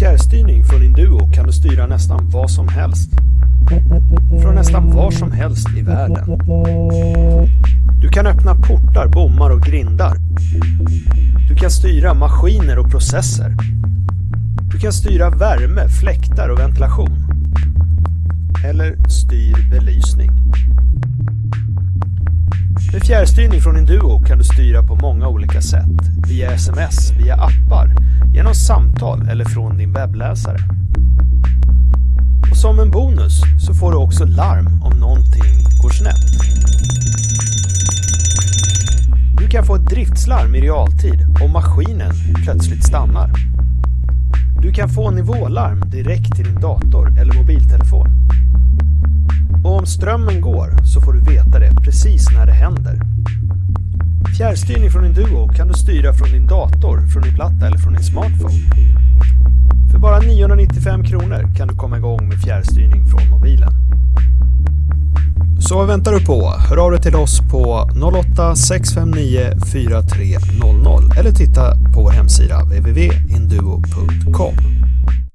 fjärrstyrning från Induo kan du styra nästan vad som helst. Från nästan var som helst i världen. Du kan öppna portar, bommar och grindar. Du kan styra maskiner och processer. Du kan styra värme, fläktar och ventilation. Eller styr belysning. Med fjärrstyrning från Induo kan du styra på många olika sätt. Via sms, via appar, genom samtal eller från din webbläsare. Och som en bonus så får du också larm om någonting går snett. Du kan få ett driftslarm i realtid om maskinen plötsligt stannar. Du kan få nivålarm direkt till din dator eller mobiltelefon. Och om strömmen går så får du veta det precis när det händer. Fjärrstyrning från din Duo kan du styra från din dator, från din platta eller från din smartphone. För bara 995 kronor kan du komma igång med fjärrstyrning från mobilen. Så vad väntar du på? Hör av dig till oss på 08 659 4300 eller titta på vår hemsida www.induo.com.